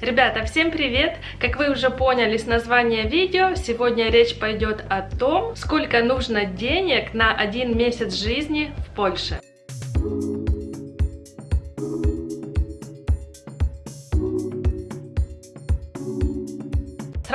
Ребята, всем привет! Как вы уже поняли с названия видео, сегодня речь пойдет о том, сколько нужно денег на один месяц жизни в Польше.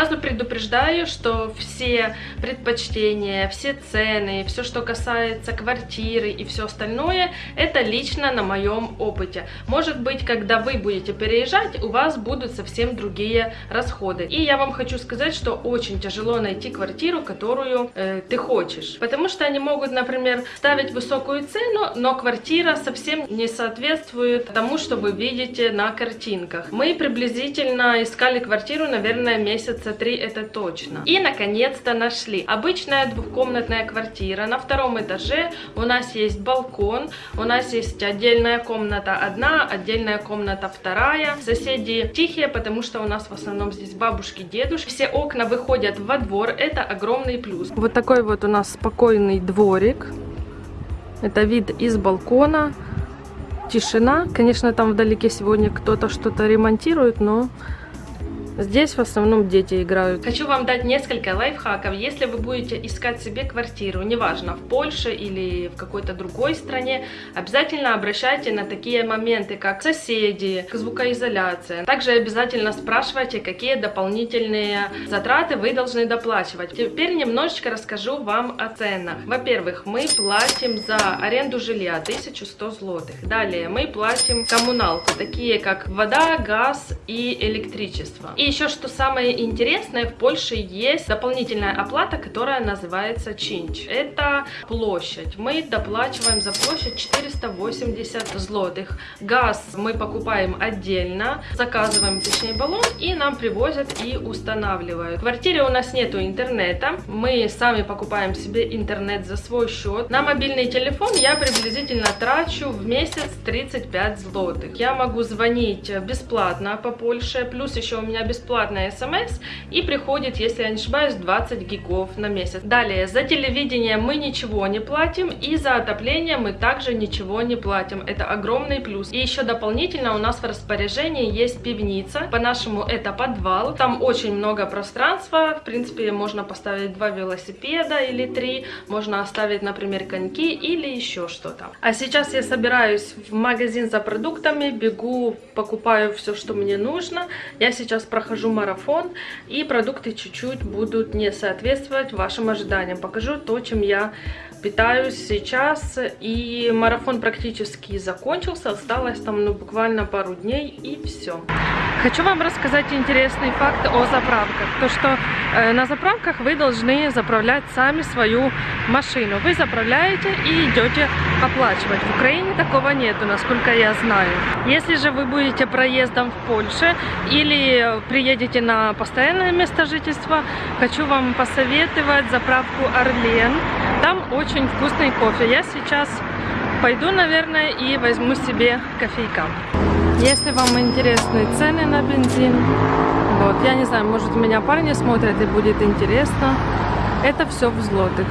Сразу предупреждаю, что все предпочтения, все цены, все, что касается квартиры и все остальное, это лично на моем опыте. Может быть, когда вы будете переезжать, у вас будут совсем другие расходы. И я вам хочу сказать, что очень тяжело найти квартиру, которую э, ты хочешь. Потому что они могут, например, ставить высокую цену, но квартира совсем не соответствует тому, что вы видите на картинках. Мы приблизительно искали квартиру, наверное, месяц месяца три это точно. И наконец-то нашли. Обычная двухкомнатная квартира. На втором этаже у нас есть балкон, у нас есть отдельная комната одна, отдельная комната вторая. Соседи тихие, потому что у нас в основном здесь бабушки, дедушки. Все окна выходят во двор, это огромный плюс. Вот такой вот у нас спокойный дворик. Это вид из балкона. Тишина. Конечно, там вдалеке сегодня кто-то что-то ремонтирует, но Здесь в основном дети играют. Хочу вам дать несколько лайфхаков. Если вы будете искать себе квартиру, неважно, в Польше или в какой-то другой стране, обязательно обращайте на такие моменты, как соседи, звукоизоляция. Также обязательно спрашивайте, какие дополнительные затраты вы должны доплачивать. Теперь немножечко расскажу вам о ценах. Во-первых, мы платим за аренду жилья 1100 злотых. Далее мы платим коммуналку, такие как вода, газ и электричество. И еще что самое интересное, в Польше есть дополнительная оплата, которая называется чинч. Это площадь. Мы доплачиваем за площадь 480 злотых. Газ мы покупаем отдельно, заказываем точнее баллон и нам привозят и устанавливают. В квартире у нас нету интернета, мы сами покупаем себе интернет за свой счет. На мобильный телефон я приблизительно трачу в месяц 35 злотых. Я могу звонить бесплатно по Польше, плюс еще у меня бесплатно бесплатная смс и приходит, если я не ошибаюсь, 20 гигов на месяц. Далее, за телевидение мы ничего не платим и за отопление мы также ничего не платим. Это огромный плюс. И еще дополнительно у нас в распоряжении есть пивница. По-нашему это подвал. Там очень много пространства. В принципе, можно поставить два велосипеда или три. Можно оставить, например, коньки или еще что-то. А сейчас я собираюсь в магазин за продуктами, бегу, покупаю все, что мне нужно. Я сейчас прохожу прохожу марафон, и продукты чуть-чуть будут не соответствовать вашим ожиданиям. Покажу то, чем я питаюсь сейчас, и марафон практически закончился, осталось там ну, буквально пару дней, и все. Хочу вам рассказать интересный факт о заправках. То, что э, на заправках вы должны заправлять сами свою машину. Вы заправляете и идете оплачивать. В Украине такого нету, насколько я знаю. Если же вы будете проездом в Польше или приедете на постоянное место жительства, хочу вам посоветовать заправку Орлен. Там очень вкусный кофе. Я сейчас пойду, наверное, и возьму себе кофейка. Если вам интересны цены на бензин, вот, я не знаю, может меня парни смотрят и будет интересно. Это все в злотых.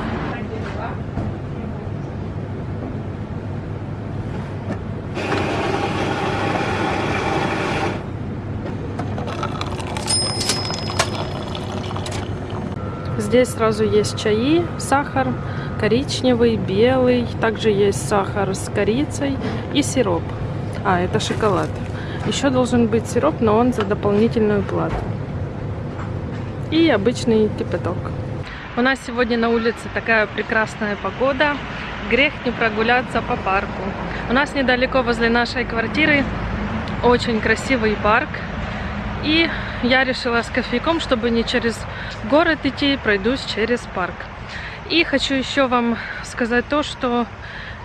Здесь сразу есть чаи, сахар, коричневый, белый. Также есть сахар с корицей и сироп. А, это шоколад. Еще должен быть сироп, но он за дополнительную плату. И обычный кипяток. У нас сегодня на улице такая прекрасная погода. Грех не прогуляться по парку. У нас недалеко возле нашей квартиры очень красивый парк. И я решила с кофейком, чтобы не через город идти, пройдусь через парк. И хочу еще вам сказать то, что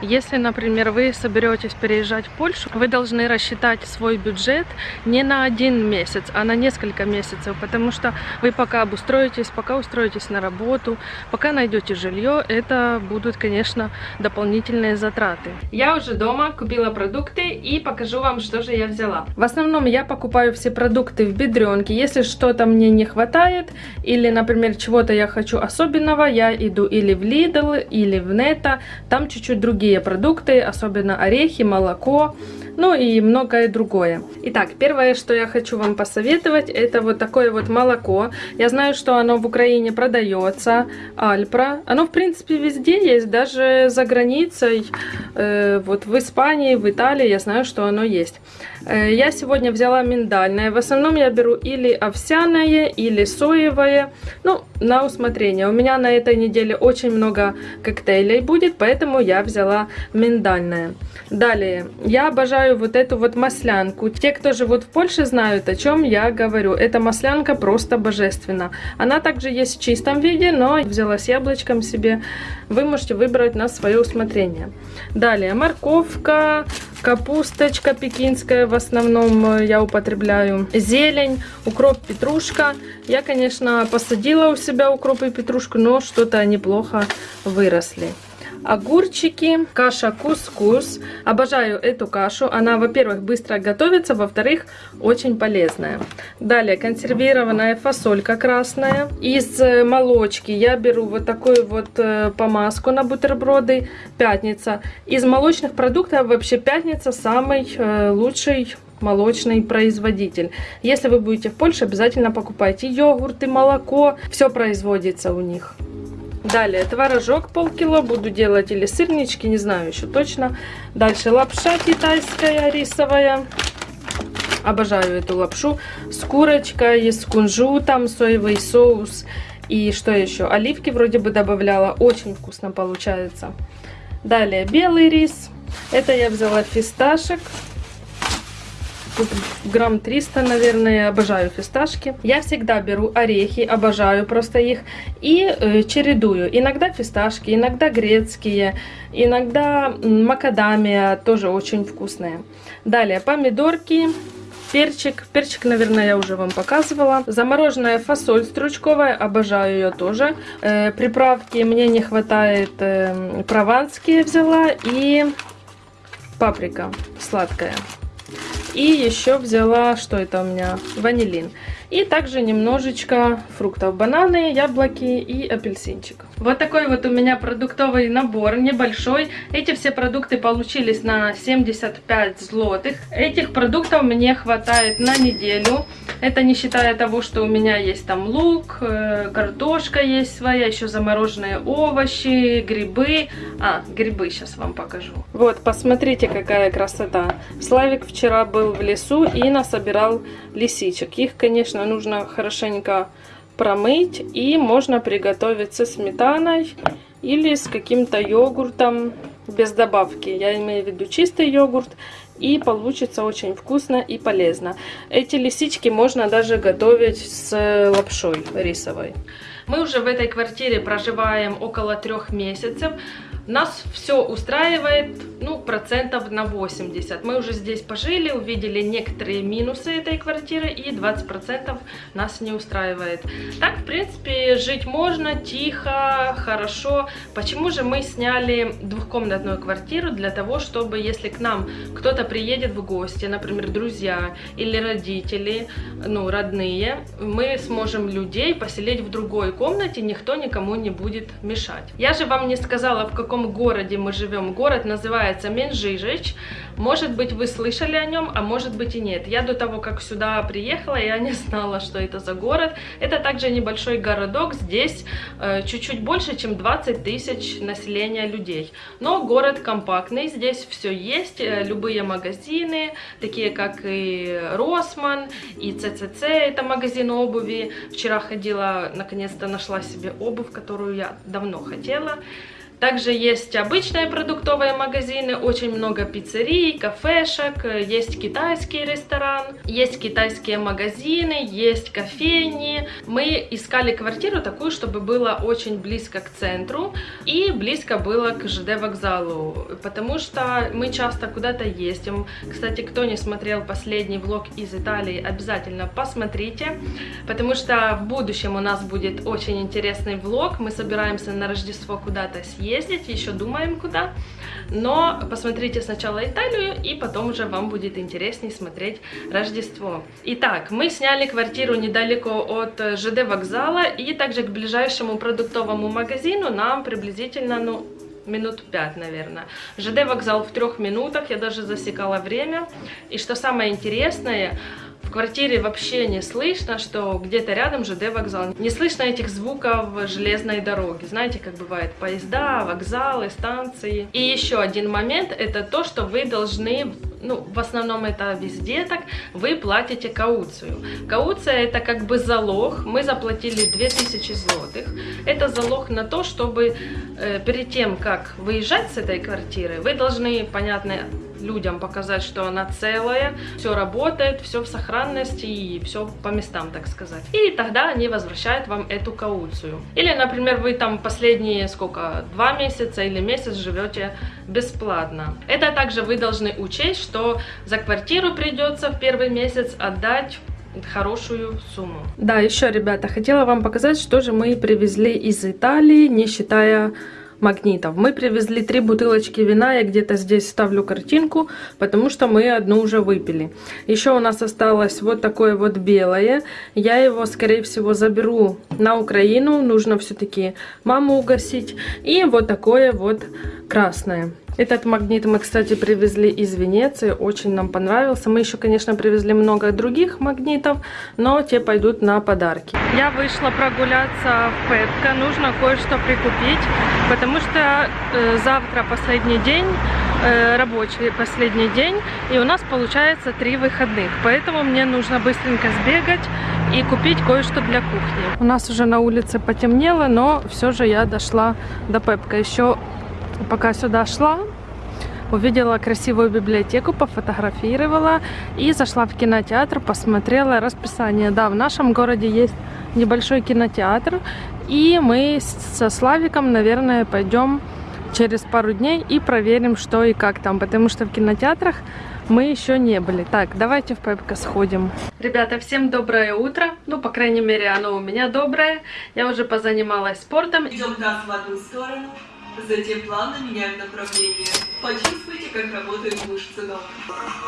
если, например, вы соберетесь переезжать в Польшу, вы должны рассчитать свой бюджет не на один месяц, а на несколько месяцев, потому что вы пока обустроитесь, пока устроитесь на работу, пока найдете жилье, это будут, конечно, дополнительные затраты. Я уже дома купила продукты и покажу вам, что же я взяла. В основном я покупаю все продукты в бедренке. Если что-то мне не хватает или, например, чего-то я хочу особенного, я иду или в Lidl, или в Neta, там чуть-чуть другие другие продукты, особенно орехи, молоко, ну и многое другое. Итак, первое, что я хочу вам посоветовать, это вот такое вот молоко. Я знаю, что оно в Украине продается, Альпра. Оно, в принципе, везде есть, даже за границей, э, вот в Испании, в Италии, я знаю, что оно есть. Э, я сегодня взяла миндальное. В основном я беру или овсяное, или соевое. Ну, на усмотрение. У меня на этой неделе очень много коктейлей будет, поэтому я взяла миндальное. Далее, я обожаю вот эту вот маслянку. Те, кто живут в Польше, знают, о чем я говорю. Эта маслянка просто божественна. Она также есть в чистом виде, но взяла с яблочком себе. Вы можете выбрать на свое усмотрение. Далее, морковка, капусточка пекинская в основном я употребляю. Зелень, укроп, петрушка. Я, конечно, посадила у себя укроп и петрушку, но что-то они плохо выросли огурчики, каша кускус. Обожаю эту кашу. Она, во-первых, быстро готовится, во-вторых, очень полезная. Далее, консервированная фасолька красная. Из э, молочки я беру вот такую вот э, помазку на бутерброды. Пятница. Из молочных продуктов вообще пятница самый э, лучший молочный производитель. Если вы будете в Польше, обязательно покупайте йогурты, молоко. Все производится у них. Далее творожок полкило, буду делать или сырнички, не знаю еще точно. Дальше лапша китайская рисовая. Обожаю эту лапшу. С курочкой, с кунжутом, соевый соус. И что еще? Оливки вроде бы добавляла. Очень вкусно получается. Далее белый рис. Это я взяла фисташек грамм 300, наверное. Обожаю фисташки. Я всегда беру орехи, обожаю просто их. И э, чередую. Иногда фисташки, иногда грецкие, иногда макадамия, тоже очень вкусные. Далее помидорки. Перчик. Перчик, наверное, я уже вам показывала. Замороженная фасоль стручковая. Обожаю ее тоже. Э, приправки мне не хватает. Э, прованские взяла. И паприка сладкая. И еще взяла, что это у меня, ванилин. И также немножечко фруктов. Бананы, яблоки и апельсинчик. Вот такой вот у меня продуктовый набор, небольшой. Эти все продукты получились на 75 злотых. Этих продуктов мне хватает на неделю. Это не считая того, что у меня есть там лук, э, картошка есть своя, еще замороженные овощи, грибы. А, грибы сейчас вам покажу. Вот, посмотрите, какая красота. Славик вчера был в лесу и насобирал лисичек. Их, конечно, нужно хорошенько промыть и можно приготовить со сметаной или с каким-то йогуртом без добавки. Я имею в виду чистый йогурт и получится очень вкусно и полезно. Эти лисички можно даже готовить с лапшой рисовой. Мы уже в этой квартире проживаем около трех месяцев. Нас все устраивает, ну, процентов на 80. Мы уже здесь пожили, увидели некоторые минусы этой квартиры, и 20% нас не устраивает. Так, в принципе, жить можно, тихо, хорошо. Почему же мы сняли двухкомнатную квартиру? Для того, чтобы, если к нам кто-то приедет в гости, например, друзья или родители, ну, родные, мы сможем людей поселить в другой комнате, никто никому не будет мешать. Я же вам не сказала, в каком каком городе мы живем. Город называется Менжижич. Может быть, вы слышали о нем, а может быть и нет. Я до того, как сюда приехала, я не знала, что это за город. Это также небольшой городок. Здесь э, чуть-чуть э, больше, чем 20 тысяч населения людей. Но город компактный. Здесь все есть. Э, любые магазины, такие как и Росман, и ЦЦЦ, это магазин обуви. Вчера ходила, наконец-то нашла себе обувь, которую я давно хотела. Также есть обычные продуктовые магазины, очень много пиццерий, кафешек, есть китайский ресторан, есть китайские магазины, есть кофейни. Мы искали квартиру такую, чтобы было очень близко к центру и близко было к ЖД вокзалу, потому что мы часто куда-то ездим. Кстати, кто не смотрел последний влог из Италии, обязательно посмотрите, потому что в будущем у нас будет очень интересный влог. Мы собираемся на Рождество куда-то съездить ездить, еще думаем куда. Но посмотрите сначала Италию, и потом уже вам будет интереснее смотреть Рождество. Итак, мы сняли квартиру недалеко от ЖД вокзала, и также к ближайшему продуктовому магазину нам приблизительно, ну, минут 5, наверное. ЖД вокзал в трех минутах, я даже засекала время. И что самое интересное, квартире вообще не слышно, что где-то рядом ЖД вокзал. Не слышно этих звуков железной дороги. Знаете, как бывает поезда, вокзалы, станции. И еще один момент, это то, что вы должны ну, в основном это везде так, вы платите кауцию. Кауция это как бы залог, мы заплатили 2000 злотых. Это залог на то, чтобы э, перед тем, как выезжать с этой квартиры, вы должны, понятно, людям показать, что она целая, все работает, все в сохранности и все по местам, так сказать. И тогда они возвращают вам эту кауцию. Или, например, вы там последние, сколько, два месяца или месяц живете бесплатно. Это также вы должны учесть, что за квартиру придется в первый месяц отдать хорошую сумму. Да, еще, ребята, хотела вам показать, что же мы привезли из Италии, не считая магнитов. Мы привезли три бутылочки вина, я где-то здесь ставлю картинку, потому что мы одну уже выпили. Еще у нас осталось вот такое вот белое. Я его, скорее всего, заберу на Украину. Нужно все-таки маму угостить. И вот такое вот красное. Этот магнит мы, кстати, привезли из Венеции, очень нам понравился. Мы еще, конечно, привезли много других магнитов, но те пойдут на подарки. Я вышла прогуляться в Пепко, нужно кое-что прикупить, потому что э, завтра последний день, э, рабочий последний день, и у нас получается три выходных, поэтому мне нужно быстренько сбегать и купить кое-что для кухни. У нас уже на улице потемнело, но все же я дошла до Пепка. Еще пока сюда шла, увидела красивую библиотеку, пофотографировала и зашла в кинотеатр, посмотрела расписание. Да, в нашем городе есть небольшой кинотеатр, и мы со Славиком, наверное, пойдем через пару дней и проверим, что и как там, потому что в кинотеатрах мы еще не были. Так, давайте в Пепко сходим. Ребята, всем доброе утро. Ну, по крайней мере, оно у меня доброе. Я уже позанималась спортом. Идем в одну сторону, затем плавно меняем направление. Почувствуйте, как работают мышцы ног.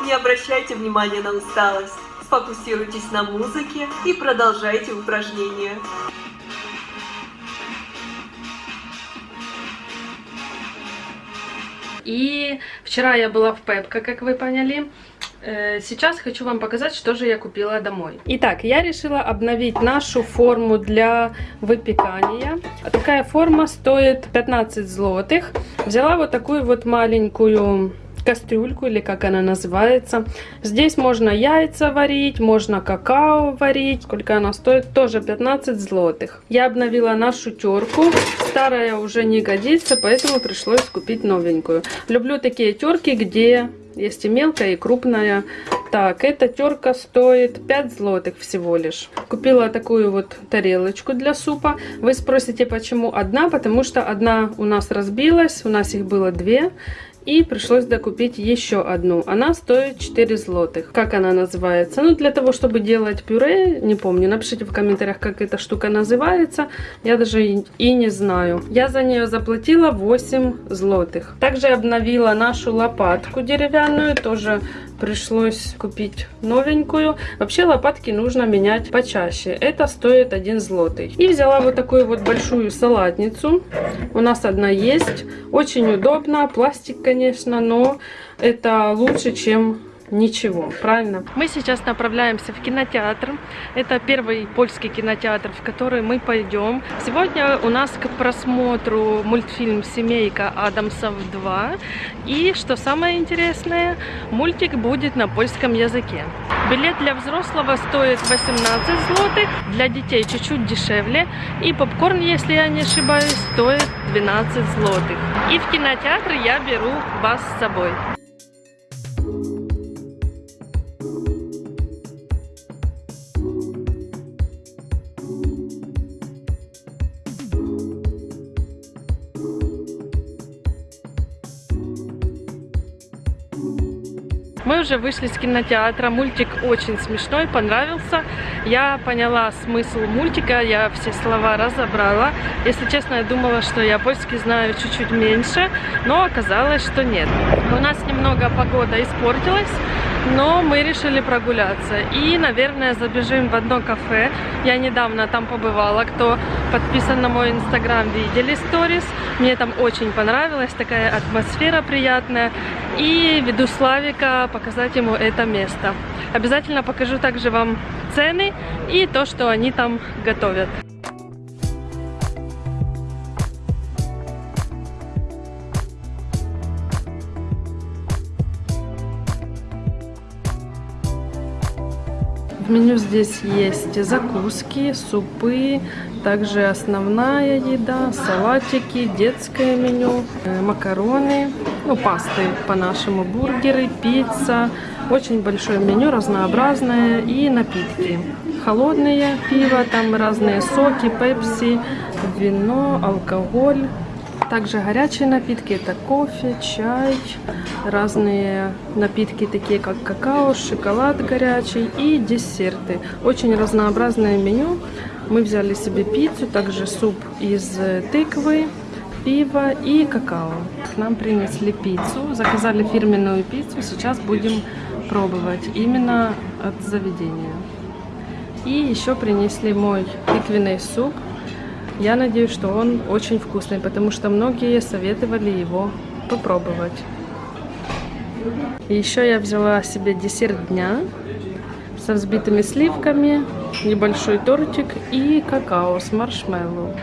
Не обращайте внимания на усталость. Сфокусируйтесь на музыке и продолжайте упражнения. И вчера я была в Пепко, как вы поняли. Э, сейчас хочу вам показать, что же я купила домой. Итак, я решила обновить нашу форму для выпекания. Такая форма стоит 15 злотых. Взяла вот такую вот маленькую кастрюльку, или как она называется. Здесь можно яйца варить, можно какао варить. Сколько она стоит? Тоже 15 злотых. Я обновила нашу терку. Старая уже не годится, поэтому пришлось купить новенькую. Люблю такие терки, где есть и мелкая, и крупная. Так, эта терка стоит 5 злотых всего лишь. Купила такую вот тарелочку для супа. Вы спросите, почему одна? Потому что одна у нас разбилась, у нас их было две. И пришлось докупить еще одну. Она стоит 4 злотых. Как она называется? Ну, для того, чтобы делать пюре, не помню. Напишите в комментариях, как эта штука называется. Я даже и не знаю. Я за нее заплатила 8 злотых. Также обновила нашу лопатку деревянную. Тоже пришлось купить новенькую. Вообще лопатки нужно менять почаще. Это стоит 1 злотый. И взяла вот такую вот большую салатницу. У нас одна есть. Очень удобно. Пластик, конечно, но это лучше, чем ничего, правильно? Мы сейчас направляемся в кинотеатр. Это первый польский кинотеатр, в который мы пойдем. Сегодня у нас к просмотру мультфильм «Семейка Адамсов 2». И, что самое интересное, мультик будет на польском языке. Билет для взрослого стоит 18 злотых, для детей чуть-чуть дешевле. И попкорн, если я не ошибаюсь, стоит 12 злотых. И в кинотеатр я беру вас с собой. Уже вышли с кинотеатра, мультик очень смешной, понравился. Я поняла смысл мультика, я все слова разобрала. Если честно, я думала, что я польский знаю чуть-чуть меньше, но оказалось, что нет. У нас немного погода испортилась, но мы решили прогуляться. И, наверное, забежим в одно кафе. Я недавно там побывала. Кто подписан на мой инстаграм, видели сторис. Мне там очень понравилась, такая атмосфера приятная. И веду Славика показать ему это место. Обязательно покажу также вам цены и то, что они там готовят. В меню здесь есть закуски, супы, также основная еда, салатики, детское меню, э, макароны, ну пасты по-нашему, бургеры, пицца. Очень большое меню, разнообразное и напитки. Холодные пиво, там разные соки, пепси, вино, алкоголь. Также горячие напитки, это кофе, чай, разные напитки, такие как какао, шоколад горячий и десерты. Очень разнообразное меню. Мы взяли себе пиццу, также суп из тыквы, пиво и какао. К нам принесли пиццу, заказали фирменную пиццу, сейчас будем пробовать именно от заведения. И еще принесли мой тыквенный суп я надеюсь, что он очень вкусный, потому что многие советовали его попробовать. Еще я взяла себе десерт дня со взбитыми сливками, небольшой тортик и какао с маршмеллоу.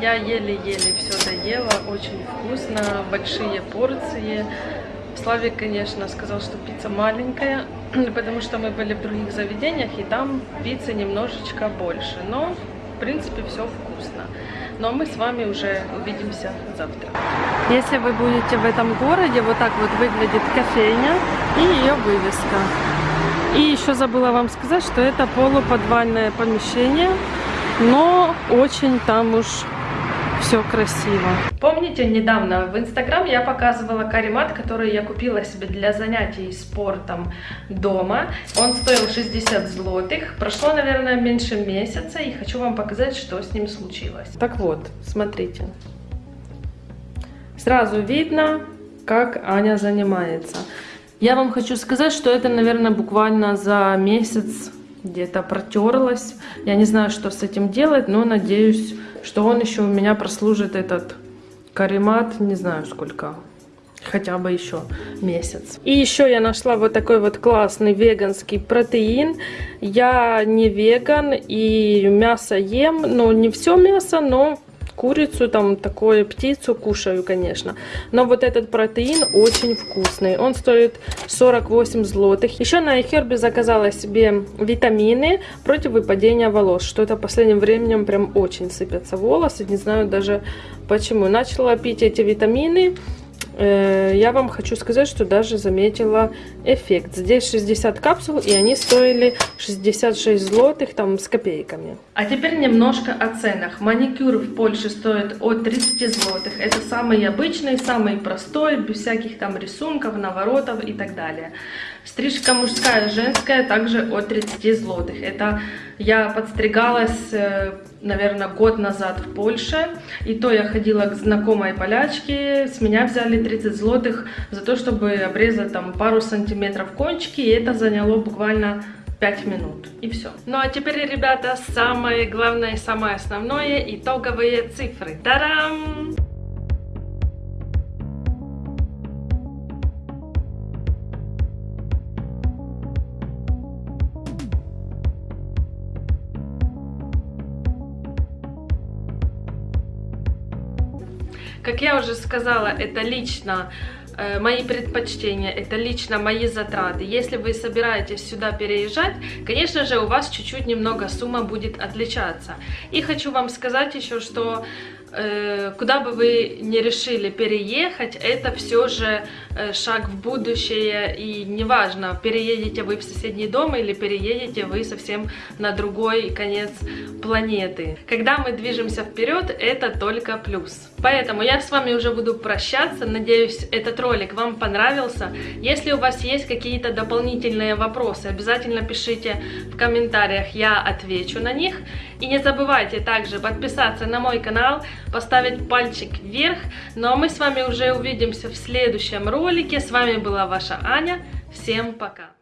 Я еле-еле все доела, очень вкусно, большие порции. Славик, конечно, сказал, что пицца маленькая, потому что мы были в других заведениях, и там пиццы немножечко больше. Но принципе, все вкусно. Но мы с вами уже увидимся завтра. Если вы будете в этом городе, вот так вот выглядит кофейня и ее вывеска. И еще забыла вам сказать, что это полуподвальное помещение, но очень там уж все красиво. Помните, недавно в Инстаграм я показывала каремат, который я купила себе для занятий спортом дома. Он стоил 60 злотых. Прошло, наверное, меньше месяца, и хочу вам показать, что с ним случилось. Так вот, смотрите. Сразу видно, как Аня занимается. Я вам хочу сказать, что это, наверное, буквально за месяц где-то протерлась. Я не знаю, что с этим делать, но надеюсь, что он еще у меня прослужит этот каремат, не знаю сколько, хотя бы еще месяц. И еще я нашла вот такой вот классный веганский протеин. Я не веган и мясо ем, но не все мясо, но курицу, там такое, птицу кушаю, конечно. Но вот этот протеин очень вкусный. Он стоит 48 злотых. Еще на iHerb заказала себе витамины против выпадения волос. Что-то последним временем прям очень сыпятся волосы. Не знаю даже почему. Начала пить эти витамины. Э, я вам хочу сказать, что даже заметила эффект. Здесь 60 капсул, и они стоили 66 злотых, там, с копейками. А теперь немножко о ценах. Маникюр в Польше стоит от 30 злотых. Это самый обычный, самый простой, без всяких там рисунков, наворотов и так далее. Стрижка мужская, женская также от 30 злотых. Это я подстригалась, э, наверное, год назад в Польше. И то я ходила к знакомой полячке. С меня взяли 30 злотых за то, чтобы обрезать там пару сантиметров кончики. И это заняло буквально 5 минут. И все. Ну а теперь, ребята, самое главное, самое основное, итоговые цифры. Тарам! Как я уже сказала, это лично э, мои предпочтения, это лично мои затраты. Если вы собираетесь сюда переезжать, конечно же, у вас чуть-чуть немного сумма будет отличаться. И хочу вам сказать еще, что э, куда бы вы не решили переехать, это все же э, шаг в будущее. И неважно, переедете вы в соседний дом или переедете вы совсем на другой конец планеты. Когда мы движемся вперед, это только плюс. Поэтому я с вами уже буду прощаться. Надеюсь, этот ролик вам понравился. Если у вас есть какие-то дополнительные вопросы, обязательно пишите в комментариях, я отвечу на них. И не забывайте также подписаться на мой канал, поставить пальчик вверх. Ну а мы с вами уже увидимся в следующем ролике. С вами была ваша Аня. Всем пока!